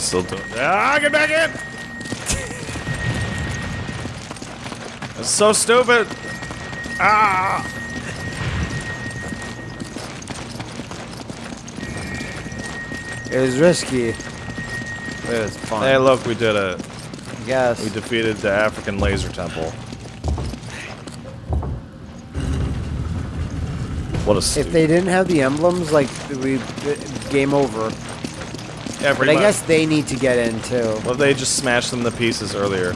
Is it- Are they still doing? Ah, get back in! It's so stupid. Ah! It was risky. It was fun. Hey, look, we did it. Yes. We defeated the African laser temple. What a if they didn't have the emblems, like we, game over. Yeah, But I much. guess they need to get in too. Well, they just smashed them to pieces earlier.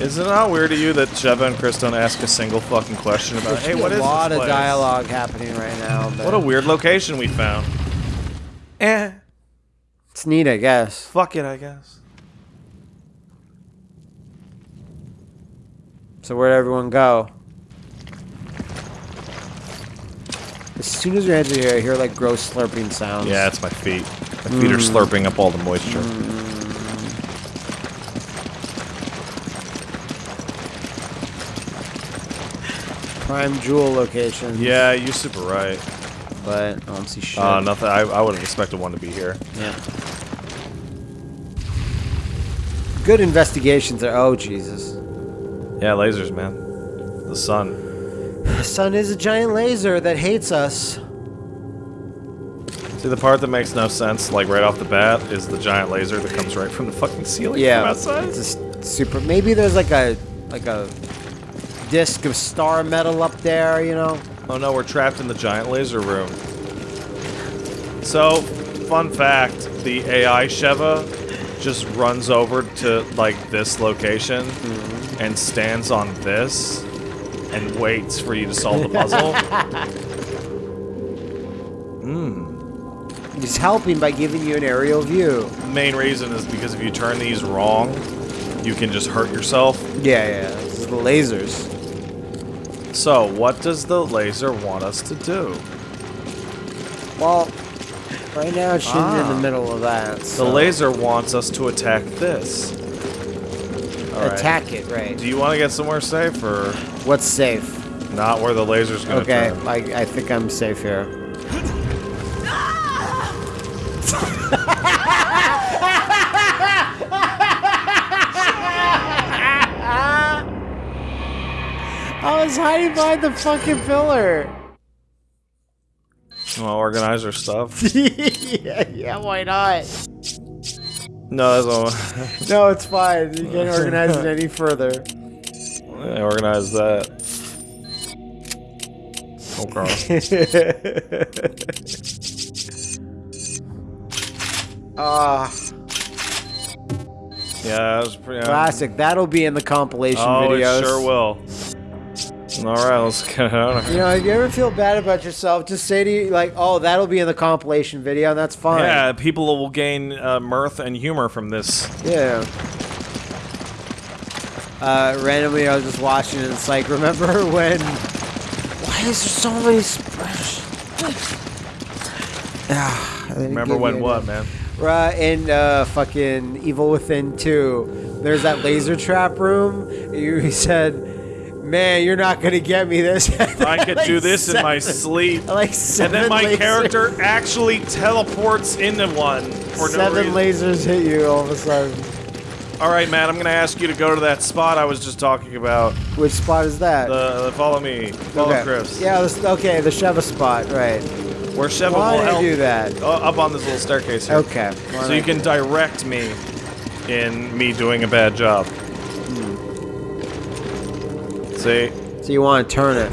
Isn't it not weird to you that Sheva and Chris don't ask a single fucking question about, hey, what is what a lot of place? dialogue happening right now. But What a weird location we found. Eh, It's neat, I guess. fuck it, I guess. So where'd everyone go? As soon as your heads are here, I hear like gross slurping sounds. Yeah, it's my feet. My feet are Mm. slurping up all the moisture. prime jewel location. Yeah, you're super right. but I don't see shit. Uh, nothing. I, I would have expected one to be here. Yeah. Good investigations are. Oh Jesus! Yeah, lasers, man. The sun. The sun is a giant laser that hates us. See, the part that makes no sense, like right off the bat, is the giant laser that comes right from the fucking ceiling Yeah, from outside. it's super. Maybe there's like a like a disc of star metal up there. You know. Oh no, we're trapped in the giant laser room. So, fun fact, the AI Sheva just runs over to, like, this location Mm-hmm. and stands on this and waits for you to solve the puzzle. Mmm. He's helping by giving you an aerial view. main reason is because if you turn these wrong, you can just hurt yourself. Yeah, yeah. This is the lasers. So, what does the laser want us to do? Well, right now it's shooting in Ah. the middle of that. The laser wants us to attack this. All right. Attack it, right? Do you want to get somewhere safe or What's safe? not where the laser's gonna go. Okay, turn? I, I think I'm safe here. I was hiding behind the fucking pillar. Well, organize our stuff. yeah, yeah, why not? No, that's all. No, it's fine. You can't organize it any further. Yeah, organize that. Oh Okay. Ah, Yeah, that was pretty. classic. That'll be in the compilation oh, videos. it sure will. All right, let's get out of You know, if you ever feel bad about yourself, just say to you, like, oh, that'll be in the compilation video, and that's fine. Yeah, people will gain uh, mirth and humor from this. Yeah. Uh, randomly, I was just watching it. It's like, remember when? Why is there so many? Ah, Remember when what, man? Right in uh, fucking Evil Within 2, there's that laser trap room. You said, "Man, you're not gonna get me this." I could Like do this in my sleep. Like And then my lasers- character actually teleports into one for no seven reason. lasers hit you all of a sudden. All right, Matt, I'm gonna ask you to go to that spot I was just talking about. Which spot is that? The, the follow me, follow okay. Chris. Yeah, this, okay, the Sheva spot, right. Where Sheva Why will help do that? uh, up on this little staircase here. Okay. So you can direct me in me doing a bad job. See? So you want to turn it.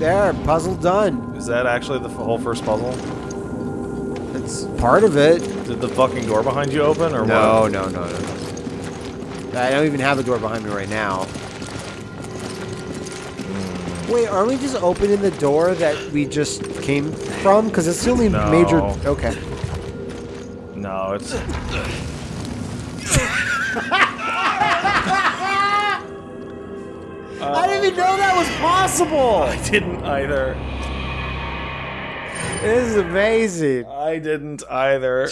There, puzzle done. Is that actually the whole first puzzle? It's part of it. Did the fucking door behind you open or No, what? no, no, no, no. I don't even have a door behind me right now. Hmm. Wait, are we just opening the door that we just came from? Because it's the only No. major. Okay. No, it's. I didn't even know that was possible. I didn't either. This is amazing. I didn't either.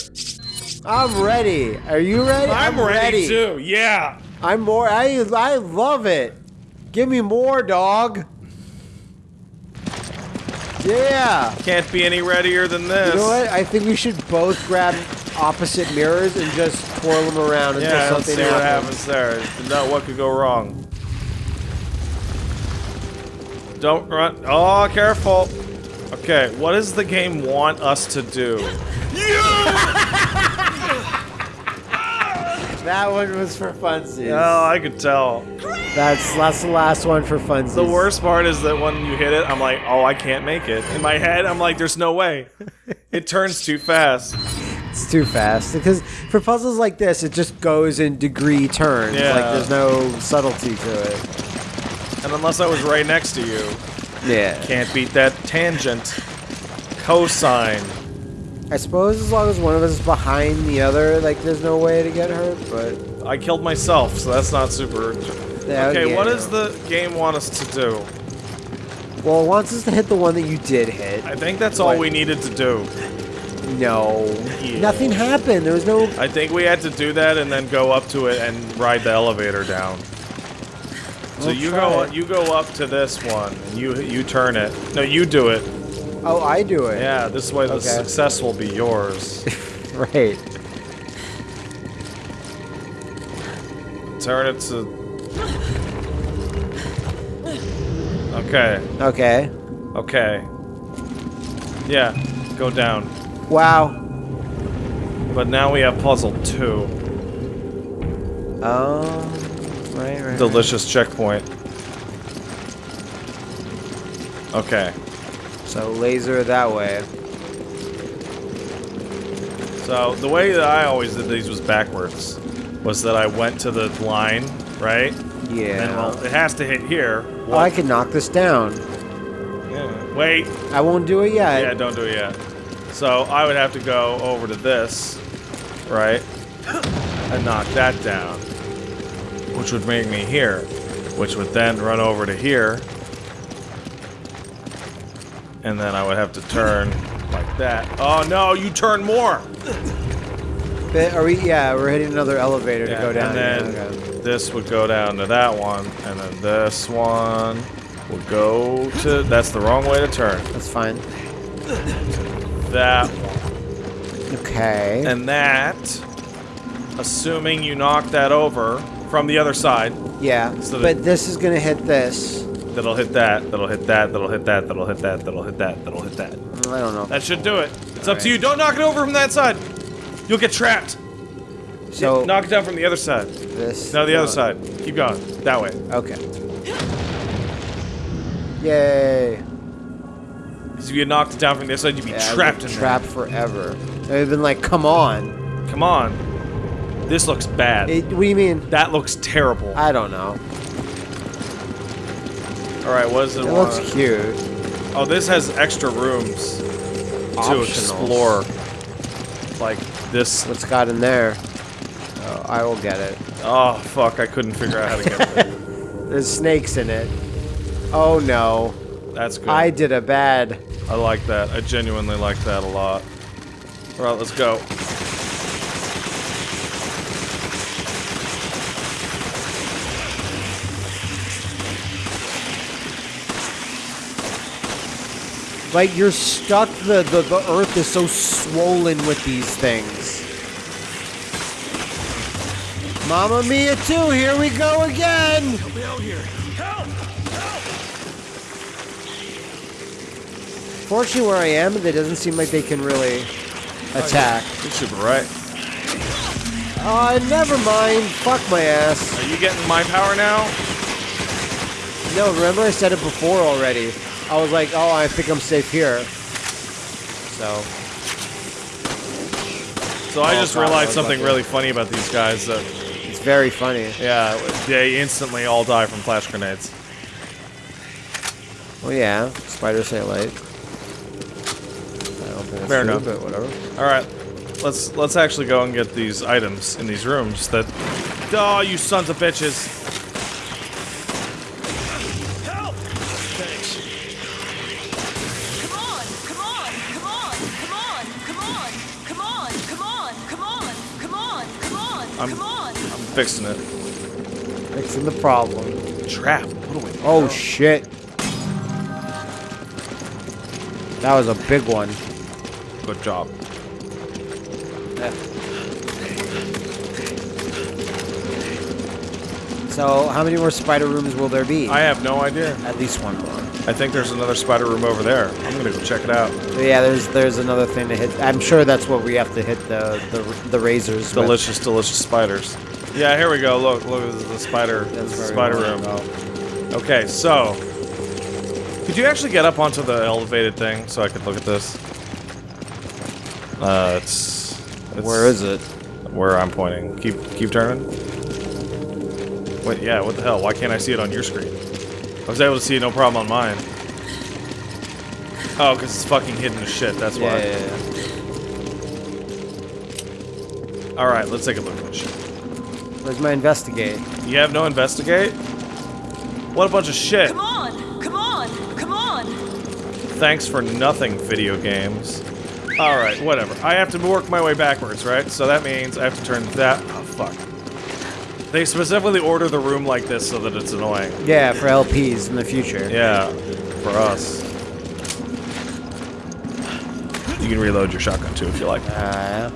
I'm ready. Are you ready? I'm, ready, too. Yeah. I'm more. I I love it. Give me more, dog. Yeah. Can't be any readier than this. You know what? I think we should both grab opposite mirrors and just twirl them around until Yeah, let's see what happens. happens there. No, what could go wrong? Don't run. Oh, careful. Okay, what does the game want us to do? That one was for funsies. Oh, I could tell. That's that's the last one for funsies. The worst part is that when you hit it, I'm like, oh, I can't make it. In my head, I'm like, there's no way. It turns too fast. It's too fast because for puzzles like this, it just goes in degree turns. Yeah. Like there's no subtlety to it. And unless I was right next to you, Yeah. can't beat that tangent. Cosine. I suppose as long as one of us is behind the other, like there's no way to get hurt. But I killed myself, so that's not super. Yeah, okay, what does the game want us to do? well, it wants us to hit the one that you did hit. I think that's all we needed to do. No, Yeah. nothing happened. There was no. I think we had to do that and then go up to it and ride the elevator down. So We'll you go it. you go up to this one and you you turn it. No, you do it. Oh, I do it. Yeah, this way the Okay. success will be yours. Right. turn it to Okay. Okay. Okay. Yeah, go down. Wow. But now we have puzzle 2. Oh. Right. Right. Delicious checkpoint. Okay. So laser that way. So the way that I always did these was backwards. Was that I went to the line, right? Yeah. And well, it has to hit here. oh, I can knock this down. Yeah. Wait. I won't do it yet. Yeah, don't do it yet. So I would have to go over to this, right? And knock that down. Which would make me here. Which would then run over to here. And then I would have to turn like that. Oh no, you turn more! But are we? Yeah, we're hitting another elevator Yeah, to go down. And then okay. this would go down to that one, and then this one would go to. That's the wrong way to turn. That's fine. That one. Okay. And that, assuming you knock that over from the other side, yeah. so but this is gonna hit this. that'll hit that, that'll hit that, that'll hit that, that'll hit that, that'll hit that, that'll hit that. I don't know. That should do it. It's up to you. Don't knock it over from that side. You'll get trapped. So knock it down from the other side. this. No, the other side. Keep going. That way. Okay. Yay. Because if you get knocked it down from the other side, you'd be Yeah, trapped in trapped forever. They've been like, come on. Come on. This looks bad. It, what do you mean? that looks terrible. I don't know. All right, what is it, It want? looks cute. Oh, this has extra rooms to explore. Like this. What's got in there? Oh, I will get it. Oh fuck! I couldn't figure out how to get there. There's snakes in it. Oh no. That's good. I did a bad. I like that. I genuinely like that a lot. All right, let's go. Like you're stuck. The, the the earth is so swollen with these things. Mamma Mia 2, here we go again! Help me out here. Help! Help! Fortunately, where I am, it doesn't seem like they can really attack. You should be right. Uh, never mind. Fuck my ass. Are you getting my power now? No, remember I said it before already. I was like, oh, I think I'm safe here. So, So I just realized something really funny about these guys. That it's very funny. yeah, they instantly all die from flash grenades. Oh yeah, spider say light. I don't think Fair enough. but whatever. All right, let's let's actually go and get these items in these rooms. That oh, you sons of bitches! Fixing it. Fixing the problem. Trap. What do we? Oh shit. That was a big one. Good job. So, how many more spider rooms will there be? I have no idea. At least one more. I think there's another spider room over there. I'm gonna go check it out. Yeah, there's there's another thing to hit. I'm sure that's what we have to hit the the, the razors. with. Delicious, delicious spiders. Yeah, here we go. Look, look, this is the spider, the spider room. Okay, so could you actually get up onto the elevated thing so I could look at this? Uh, it's, it's Where is it? Where I'm pointing. Keep keep turning. Wait, yeah. What the hell? Why can't I see it on your screen? I was able to see it, no problem on mine. Oh, because it's fucking hidden as shit. That's Yeah, why. yeah, yeah. All right, let's take a look at this shit. Where's my investigate? You have no investigate? What a bunch of shit. Come on! Come on! Come on! Thanks for nothing, video games. Alright, whatever. I have to work my way backwards, right? So that means I have to turn that. Oh, fuck. They specifically order the room like this so that it's annoying. Yeah, for LPs in the future. Yeah, for us. You can reload your shotgun too if you like. Uh,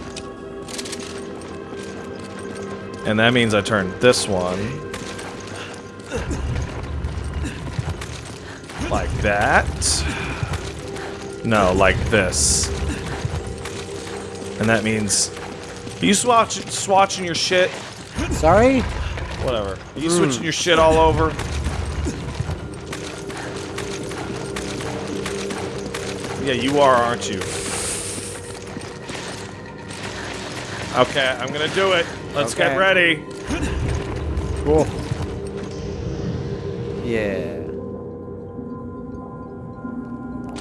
And that means I turn this one. Like that. No, like this. And that means... Are you swatch, swatching your shit? sorry? Whatever. Are you switching your shit all over? Yeah, you are, aren't you? Okay, I'm gonna do it. Let's get ready. Cool. Yeah.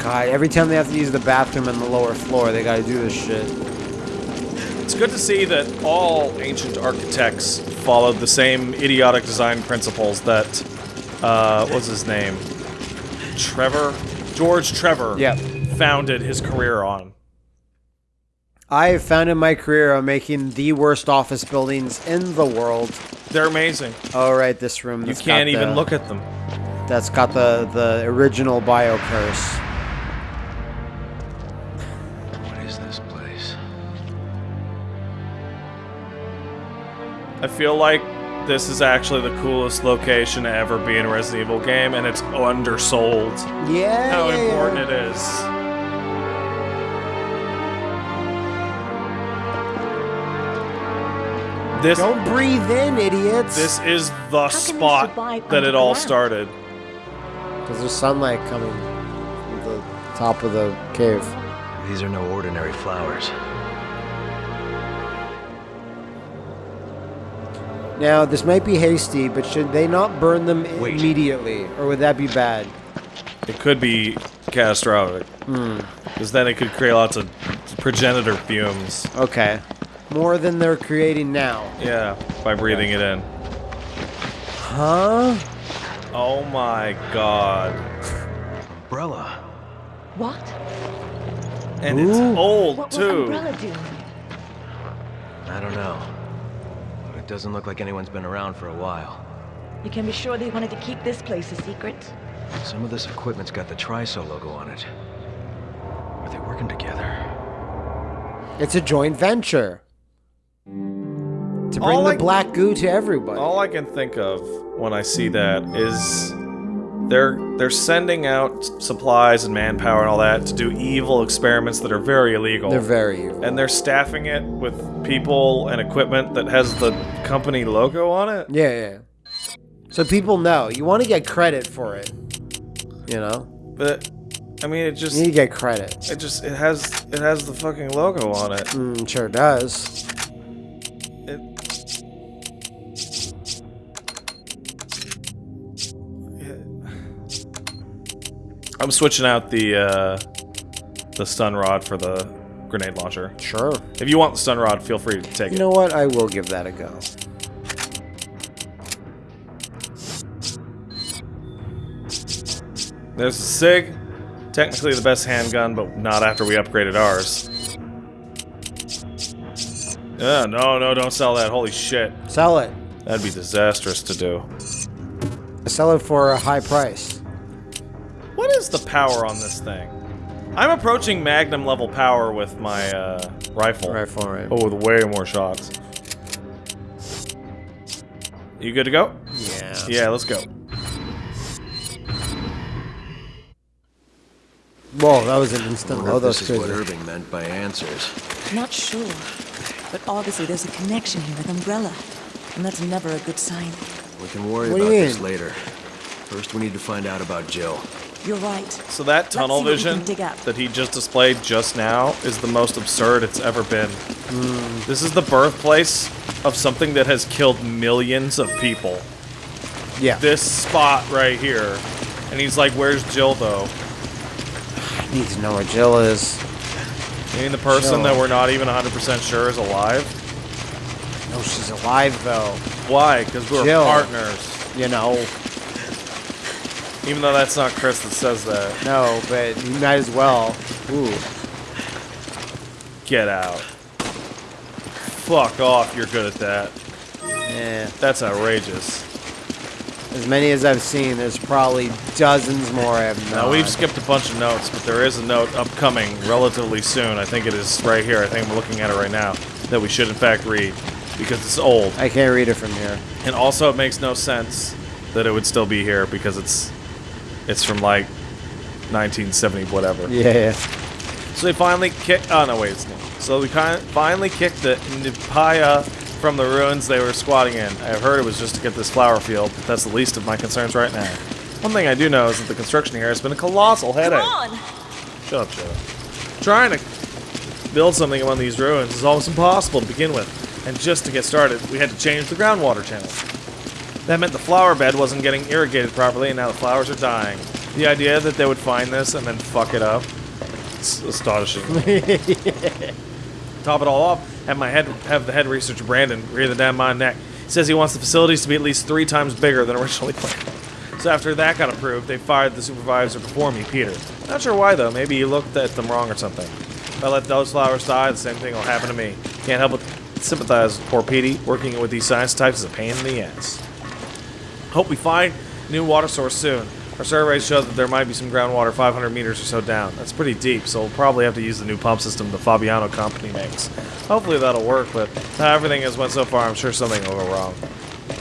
God, every time they have to use the bathroom on the lower floor, they gotta do this shit. It's good to see that all ancient architects followed the same idiotic design principles that, uh, what's his name? Trevor? George Trevor Yep. founded his career on. I have found in my career on making the worst office buildings in the world. They're amazing. Oh, right, this room. You can't got even the- look at them. That's got the the original bio curse. What is this place? I feel like this is actually the coolest location to ever be in a Resident Evil game, and it's undersold Yeah. how yeah, yeah. important it is. This Don't breathe in, idiots. this is the spot that it all underground? started. Because there's sunlight coming from the top of the cave. These are no ordinary flowers. Now, this might be hasty, but should they not burn them Wait. immediately, or would that be bad? It could be catastrophic. Hmm. Because then it could create lots of progenitor fumes. Okay. More than they're creating now. Yeah, by breathing it in. Huh? Oh my god. Umbrella. What? And it's Ooh. old What will too. Umbrella do? I don't know. It doesn't look like anyone's been around for a while. You can be sure they wanted to keep this place a secret. Some of this equipment's got the Tricell logo on it. Are they working together? It's a joint venture. To bring All the I- black goo to everybody. All I can think of when I see that is they're they're sending out supplies and manpower and all that to do evil experiments that are very illegal. They're very evil. and they're staffing it with people and equipment that has the company logo on it. Yeah, yeah. So people know. You want to get credit for it. You know? But I mean, it just You need to get credit. it just it has it has the fucking logo on it. Mm, sure does. I'm switching out the uh, the stun rod for the grenade launcher. Sure. If you want the stun rod, feel free to take You it. You know what? I will give that a go. There's a Sig, technically the best handgun, but not after we upgraded ours. Yeah, no, no, don't sell that. Holy shit. Sell it. That'd be disastrous to do. Sell it for a high price. What is the power on this thing? I'm approaching magnum level power with my uh, rifle. Rifle, right. Oh, with way more shots. You good to go? Yeah. Yeah, let's go. Whoa, that was an instant wonder load. if this is what. Irving meant by answers. Not sure. But obviously there's a connection here with Umbrella. And that's never a good sign. We can worry What about you this later. First, we need to find out about Jill. You're right. So that tunnel see what we vision can dig up. that he just displayed just now is the most absurd it's ever been. This is the birthplace of something that has killed millions of people. Yeah. This spot right here. And he's like, where's Jill though? I need to know where Jill is. You mean the person Jill. that we're not even 100% sure is alive? No, she's alive though. Why? Because we're Jill. partners. You know. Even though that's not Chris that says that. No, but you might as well. Ooh. Get out. Fuck off, you're good at that. Yeah. That's outrageous. As many as I've seen, there's probably dozens more I have not. Now, we've skipped a bunch of notes, but there is a note upcoming relatively soon. I think it is right here. I think I'm looking at it right now. That we should, in fact, read. Because it's old. I can't read it from here. And also, it makes no sense that it would still be here because it's it's from like 1970 whatever. Yeah, yeah. So they finally kick. Oh no, wait, it's not. So we kind finally kicked the Ndipaya from the ruins they were squatting in. I've heard it was just to get this flower field, but that's the least of my concerns right now. One thing I do know is that the construction here has been a colossal headache. Come headache. on! Shut up, shut up. Trying to build something among these ruins is almost impossible to begin with, and just to get started, we had to change the groundwater channel. That meant the flower bed wasn't getting irrigated properly, and now the flowers are dying. The idea that they would find this and then fuck it up, it's astonishing. Top it all off, have my head have the head researcher Brandon breathing down my neck. He says he wants the facilities to be at least three times bigger than originally planned. So after that got approved, they fired the supervisor before me, Peter. Not sure why though. Maybe he looked at them wrong or something. If I let those flowers die, the same thing will happen to me. Can't help but sympathize with poor Petey. Working with these science types is a pain in the ass. Hope we find new water source soon. Our surveys show that there might be some groundwater 500 meters or so down. That's pretty deep, so we'll probably have to use the new pump system the Fabiano company makes. Hopefully that'll work, but how everything has went so far, I'm sure something will go wrong.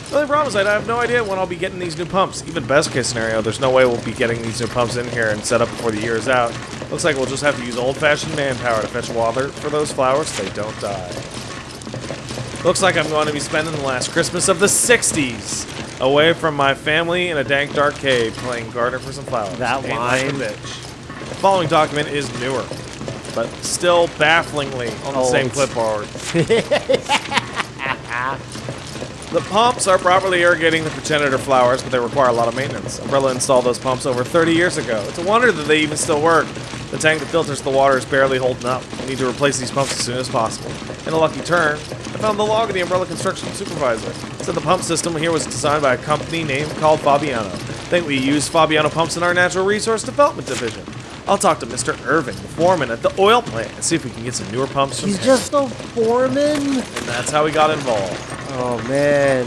The only problem is I have no idea when I'll be getting these new pumps. Even best case scenario, there's no way we'll be getting these new pumps in here and set up before the year is out. Looks like we'll just have to use old-fashioned manpower to fetch water for those flowers so they don't die. Looks like I'm going to be spending the last Christmas of the 60s away from my family in a dank, dark cave playing gardener for some flowers. That Ain't like line. bitch. The following document is newer, but still bafflingly on the same clipboard. The pumps are properly irrigating the progenitor flowers, but they require a lot of maintenance. Umbrella installed those pumps over 30 years ago. It's a wonder that they even still work. The tank that filters the water is barely holding up. We need to replace these pumps as soon as possible. In a lucky turn, I found the log of the Umbrella construction supervisor. It said the pump system here was designed by a company named called Fabiano. I think we use Fabiano pumps in our natural resource development division. I'll talk to Mr. Irving, the foreman at the oil plant, and see if we can get some newer pumps from He's just a foreman? And that's how we got involved. Oh, man.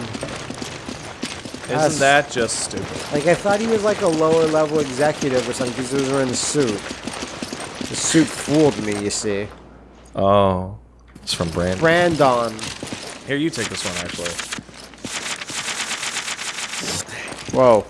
Isn't That's- that just stupid? Like, I thought he was like a lower level executive or something because he was wearing a suit. The suit fooled me, you see. Oh. It's from Brandon. Brandon. Here, you take this one, actually. Whoa.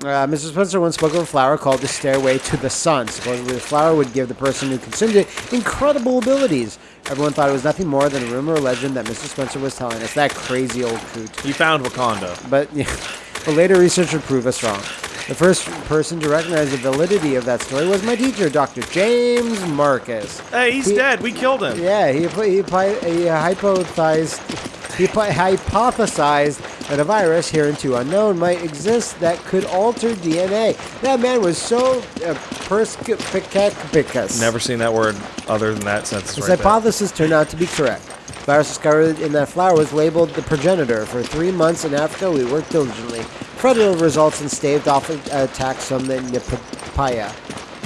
Uh, Mr. Spencer once spoke of a flower called the Stairway to the Sun. Supposedly, the flower would give the person who consumed it incredible abilities. Everyone thought it was nothing more than a rumor or legend that Mr. Spencer was telling us. That crazy old coot. You found Wakanda. But, but later research would prove us wrong. The first person to recognize the validity of that story was my teacher, Dr. James Marcus. Hey, he's He- dead. We killed him. Yeah, he he, he, he hypothesized he hypothesized that a virus hereunto unknown might exist that could alter DNA. That man was so uh, perspicacus. Never seen that word other than that sentence His right there. hypothesis turned out to be correct. Virus discovered in that flower was labeled the progenitor. For three months in Africa, we worked diligently, over results, and staved off attacks from the Ndipaya.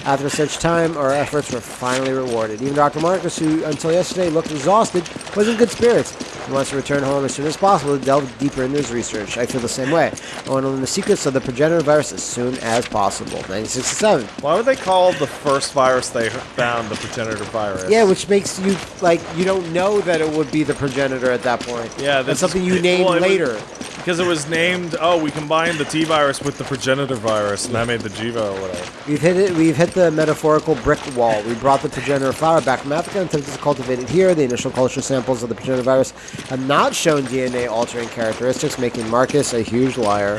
After such time, our efforts were finally rewarded. Even Dr. Marcus, who until yesterday looked exhausted, was in good spirits. He wants to return home as soon as possible to delve deeper into his research. I feel the same way. I want to learn the secrets of the progenitor virus as soon as possible. 1967. Why would they call the first virus they found the progenitor virus? Yeah, which makes you like you don't know that it would be the progenitor at that point. Yeah, that's something you name well, was- later. Because it was named, oh, we combined the T virus with the progenitor virus, and that made the Jiva or whatever. We've hit it. We've hit the metaphorical brick wall. We brought the progenitor flower back from Africa and attempted to cultivate it here. The initial culture samples of the progenitor virus have not shown DNA altering characteristics, making Marcus a huge liar.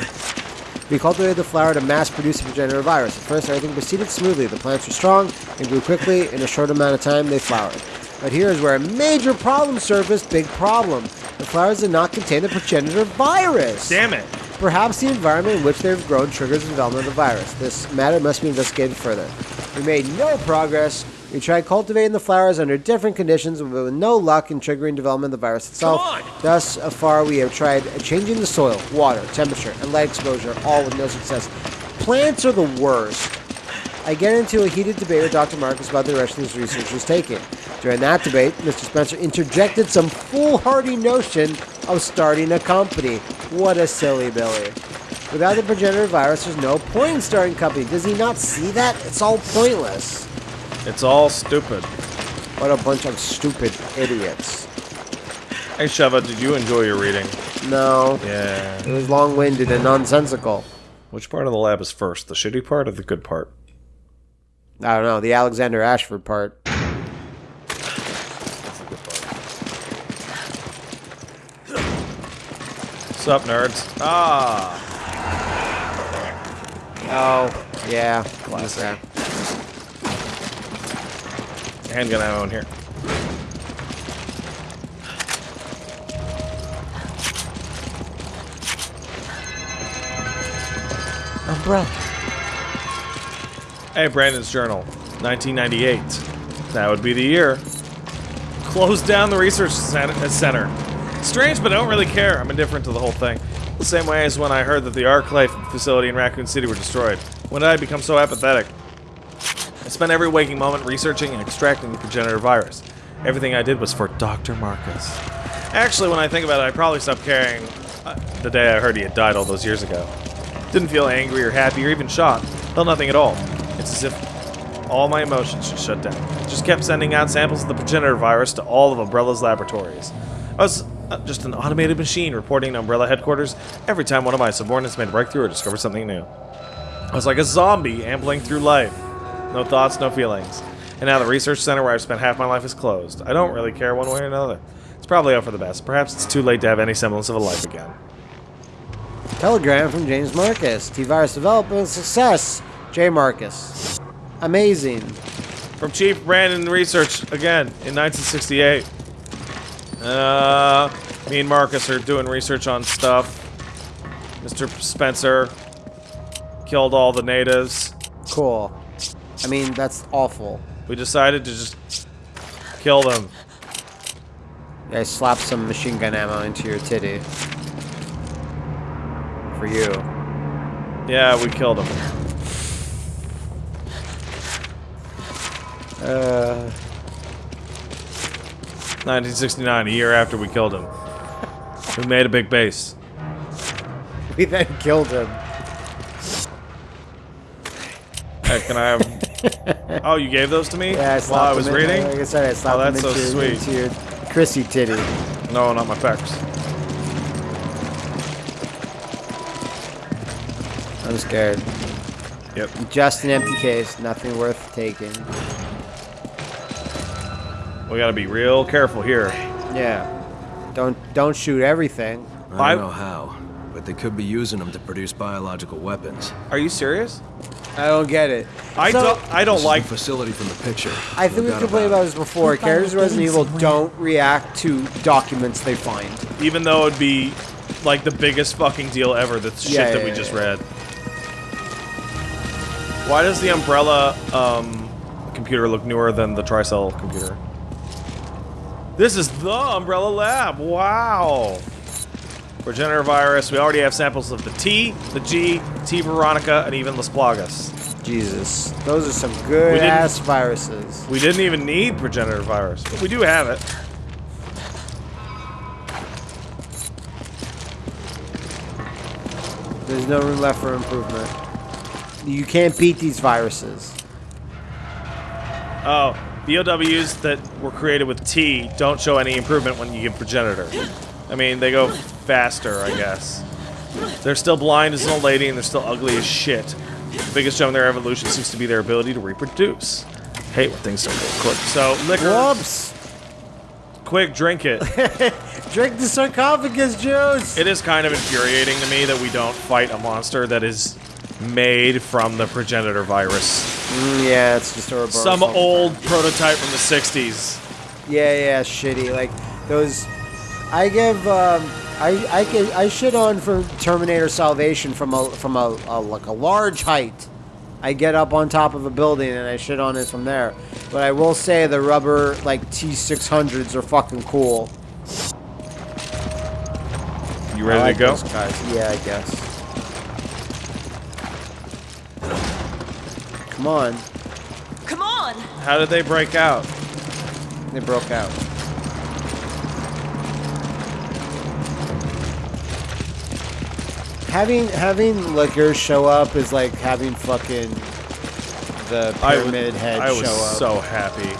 We cultivated the flower to mass produce the progenitor virus. At first, everything proceeded smoothly. The plants were strong and grew quickly. In a short amount of time, they flowered. But here is where a major problem surfaced. Big problem. The flowers did not contain the progenitor virus. Damn it! Perhaps the environment in which they have grown triggers the development of the virus. This matter must be investigated further. We made no progress. We tried cultivating the flowers under different conditions, but with no luck in triggering development of the virus itself. Thus far, we have tried changing the soil, water, temperature, and light exposure, all with no success. Plants are the worst. I get into a heated debate with Dr. Marcus about the direction this research is taking. During that debate, Mr. Spencer interjected some foolhardy notion of starting a company. What a silly Billy. Without the progenitor virus, there's no point in starting company. Does he not see that? It's all pointless. It's all stupid. What a bunch of stupid idiots. Hey, Sheva, did you enjoy your reading? No, Yeah. it was long-winded and nonsensical. Which part of the lab is first, the shitty part or the good part? I don't know, the Alexander Ashford part. What's up, nerds? Ah! Oh, yeah. Classic. Handgun ammo in here. Umbrella. Hey, Brandon's journal, 1998. That would be the year. Closed down the research center. Strange, but I don't really care. I'm indifferent to the whole thing. The same way as when I heard that the Arklay facility in Raccoon City were destroyed. When did I become so apathetic? I spent every waking moment researching and extracting the progenitor virus. Everything I did was for Dr. Marcus. Actually, when I think about it, I probably stopped caring uh, the day I heard he had died all those years ago. Didn't feel angry or happy or even shocked. Felt nothing at all. It's as if all my emotions just shut down. Just kept sending out samples of the progenitor virus to all of Umbrella's laboratories. I was uh, just an automated machine reporting to Umbrella headquarters every time one of my subordinates made a breakthrough or discovered something new. I was like a zombie ambling through life. No thoughts, no feelings. And now the research center where I've spent half my life is closed. I don't really care one way or another. It's probably out for the best. Perhaps it's too late to have any semblance of a life again. Telegram from James Marcus. T-Virus development success. J. Marcus. Amazing. From Chief Brandon Research again in 1968. Uh, me and Marcus are doing research on stuff. Mr. Spencer killed all the natives. Cool. I mean, that's awful. We decided to just kill them. I slapped some machine gun ammo into your titty. For you. Yeah, we killed them. Uh, 1969, a year after we killed him. We made a big base. we then killed him. Hey, can I have... oh, you gave those to me? Yeah, I While I was in- reading? Like I said, I slapped Oh, that's so your- sweet. into your Chrissy titty. No, not my pecs. I'm scared. Yep. Just an empty case. Nothing worth taking. We gotta be real careful here. Yeah. Don't don't shoot everything. I I- don't know how, but they could be using them to produce biological weapons. Are you serious? I don't get it. I So- don't. I don't This is like. the facility from the picture. I think No we've complained about this before. Goodbye, Characters of Resident Evil somewhere. don't react to documents they find. Even though it'd be like the biggest fucking deal ever. The shit Yeah, that we yeah, just yeah. read. Why does the Umbrella um, computer look newer than the Tricell computer? This is the Umbrella Lab. Wow. Progenitor virus. We already have samples of the T, the G, T Veronica, and even Las Plagas. Jesus, those are some good ass viruses. We didn't even need progenitor virus, but we do have it. There's no room left for improvement. You can't beat these viruses. Oh, BOWs that were created with T don't show any improvement when you give progenitor. I mean, they go faster, I guess. They're still blind as an old lady and they're still ugly as shit. The biggest gem in their evolution seems to be their ability to reproduce. Hate when things don't go quick. So, Licker, Whoops! quick, drink it. Drink the sarcophagus juice! It is kind of infuriating to me that we don't fight a monster that is made from the progenitor virus. Mm, yeah, it's just a Some old prototype from the 60s. Yeah, yeah, shitty. Like those. I give. Um, I I I shit on for Terminator Salvation from a from a, a like a large height. I get up on top of a building and I shit on it from there. But I will say the rubber like T600s are fucking cool. You ready like to go? guys. Yeah, I guess. Come on, Come on! How did they break out? they broke out. Having having Licker show up is like having fucking the I was- pyramid head I was show up. so happy.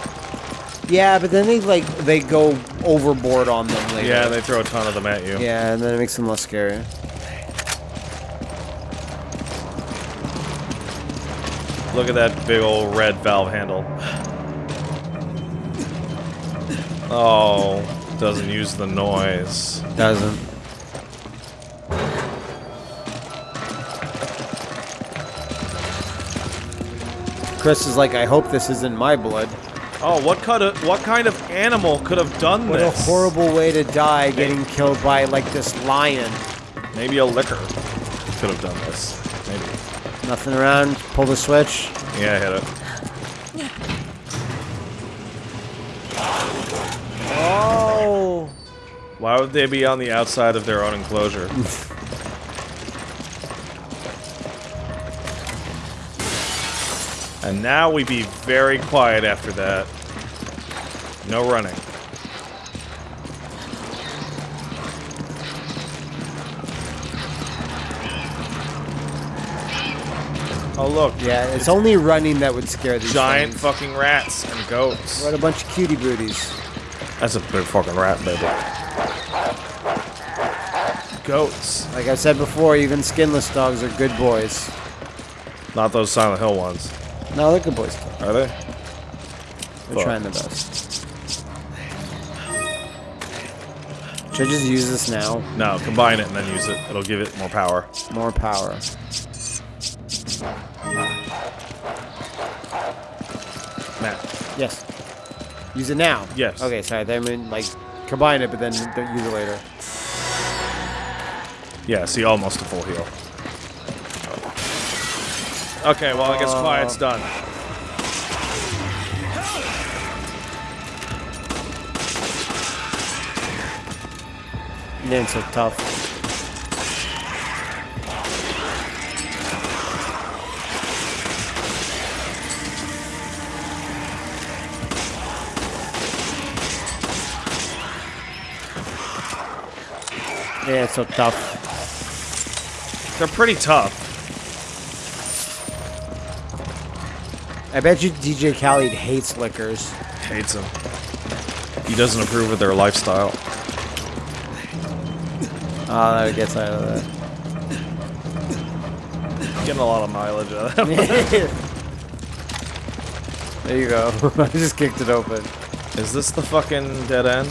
yeah, but then they like they go overboard on them later. Yeah, they throw a ton of them at you. yeah, and then it makes them less scary. Look at that big old red valve handle. Oh, doesn't use the noise. Doesn't. Chris is like, I hope this isn't my blood. Oh, what kind of what kind of animal could have done this? What a horrible way to die, getting killed by like this lion. Maybe a Licker could have done this. Maybe. Nothing around. Pull the switch. Yeah, I hit it. Oh. Why would they be on the outside of their own enclosure? and now we be very quiet after that. No running. Oh look, Yeah, it's only running that would scare these giant things. fucking rats and goats. What a bunch of cutie booties. That's a big fucking rat, baby. Goats. Like I said before, even skinless dogs are good boys. Not those Silent Hill ones. No, they're good boys. Are they? They're Fuck. trying their best. Should I just use this now? No, combine it and then use it. It'll give it more power. More power. Yes. Use it now. Yes. Okay, sorry. I mean, like, combine it, but then don't use it later. Yeah, see, almost a full heal. Okay, well, I guess Uh, quiet's done. Man, so tough. Yeah, it's so tough. They're pretty tough. I bet you DJ Khaled hates Lickers. Hates them. He doesn't approve of their lifestyle. Oh, that gets out of that. Getting a lot of mileage out of that. there you go. I just kicked it open. Is this the fucking dead end?